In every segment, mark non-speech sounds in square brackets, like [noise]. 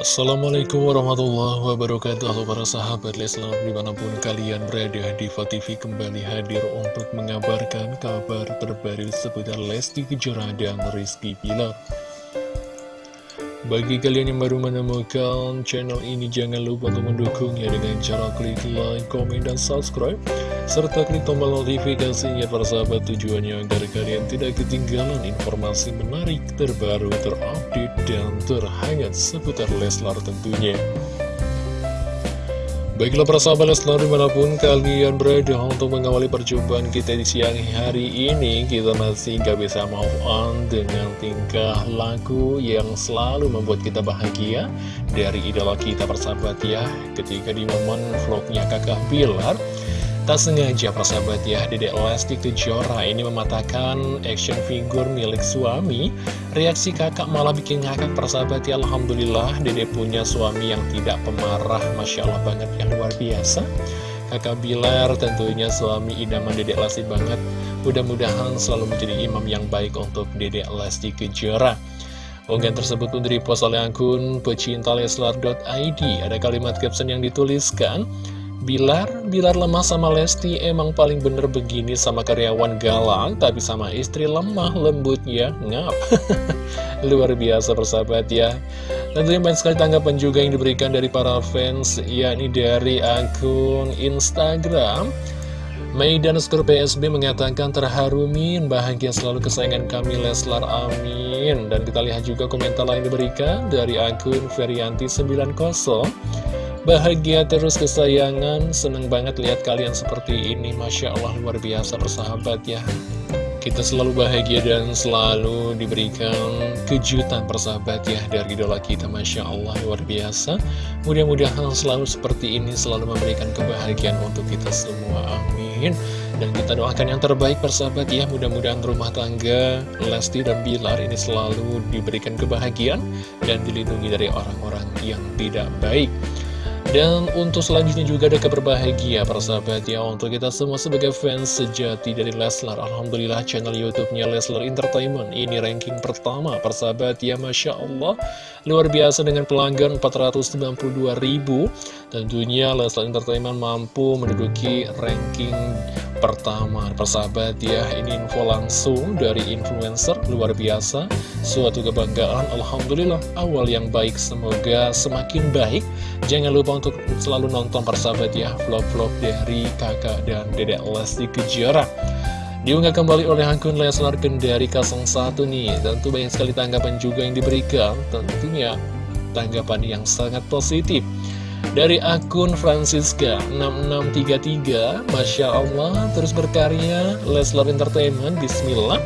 Assalamualaikum warahmatullahi wabarakatuh. Halo para sahabat Leslar di mana pun kalian berada Diva TV kembali hadir untuk mengabarkan kabar terbaru seputar Lesti Kejora dan Rizky Pilar bagi kalian yang baru menemukan channel ini, jangan lupa untuk mendukungnya dengan cara klik like, komen, dan subscribe. Serta klik tombol notifikasinya para sahabat tujuannya agar kalian tidak ketinggalan informasi menarik, terbaru, terupdate, dan terhangat seputar Leslar tentunya. Baiklah para sahabat Leslar di mana pun kalian berada untuk mengawali perjumpaan kita di siang hari ini Kita masih gak bisa move on dengan tingkah laku yang selalu membuat kita bahagia Dari idola kita persahabat ya. Ketika di momen vlognya kakak Pilar Tak sengaja persahabat ya, Dedek Lesti Kejora ini mematahkan action figure milik suami. Reaksi kakak malah bikin ngakak persahabat ya, Alhamdulillah Dedek punya suami yang tidak pemarah, Masya Allah banget, yang luar biasa. Kakak Bilar tentunya suami idaman Dedek Lesti banget. Mudah-mudahan selalu menjadi imam yang baik untuk Dedek Lesti Kejora. Unggahan tersebut pun direpost oleh akun pecinta leslar.id. Ada kalimat caption yang dituliskan, Bilar, Bilar lemah sama Lesti emang paling bener begini sama karyawan galak Tapi sama istri lemah lembut ya, ngap. [laughs] Luar biasa persahabat ya. Tentunya banyak sekali tanggapan juga yang diberikan dari para fans yakni dari akun Instagram. Maidan Skor PSB mengatakan terharu Min Bahagia selalu kesayangan kami Leslar Amin. Dan kita lihat juga komentar lain diberikan dari akun Ferianti90 Bahagia terus kesayangan, seneng banget lihat kalian seperti ini. Masya Allah luar biasa persahabat ya. Kita selalu bahagia dan selalu diberikan kejutan persahabat ya Dari idola kita. Masya Allah luar biasa. Mudah-mudahan selalu seperti ini selalu memberikan kebahagiaan untuk kita semua. Amin. Dan kita doakan yang terbaik persahabat ya. Mudah-mudahan rumah tangga Lesti dan Bilar ini selalu diberikan kebahagiaan Dan dilindungi dari orang-orang yang tidak baik dan untuk selanjutnya juga ada kabar bahagia para sahabat ya Untuk kita semua sebagai fans sejati dari Leslar. Alhamdulillah channel Youtubenya Leslar Entertainment. Ini ranking pertama para sahabat ya Masya Allah. Luar biasa dengan pelanggan 492 ribu. Tentunya Leslar Entertainment mampu menduduki ranking pertama. Persahabat ya ini info langsung dari influencer luar biasa. Suatu kebanggaan Alhamdulillah awal yang baik. Semoga semakin baik. Jangan lupa untuk selalu nonton persahabat ya vlog-vlog dari kakak dan dedek Lesti Kejora. Diunggah kembali oleh akun Leslar Kendari 01 nih. Tentu banyak sekali tanggapan juga yang diberikan. Tentunya tanggapan yang sangat positif dari akun Francisca 6633 Masya Allah terus berkarya Leslar Entertainment Bismillah.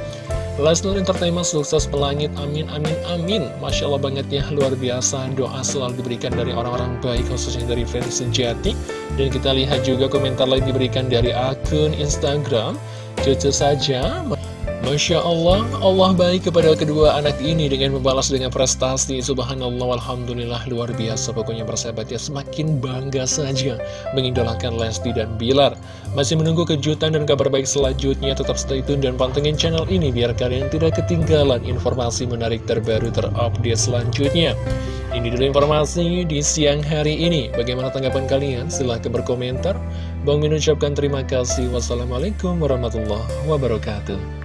Leslar Entertainment sukses pelangit amin amin amin. Masya Allah banget ya luar biasa. Doa selalu diberikan dari orang-orang baik khususnya dari fans sejati. Dan kita lihat juga komentar lain diberikan dari akun Instagram. Cucu saja Masya Allah, Allah baik kepada kedua anak ini dengan membalas dengan prestasi Subhanallah, Alhamdulillah, luar biasa Pokoknya persahabat ya, semakin bangga saja mengidolakan Lesti dan Bilar Masih menunggu kejutan dan kabar baik selanjutnya Tetap stay tune dan pantengin channel ini Biar kalian tidak ketinggalan informasi menarik terbaru terupdate selanjutnya ini dulu informasi di siang hari ini. Bagaimana tanggapan kalian? Silahkan berkomentar. Bang Min ucapkan terima kasih. Wassalamualaikum warahmatullahi wabarakatuh.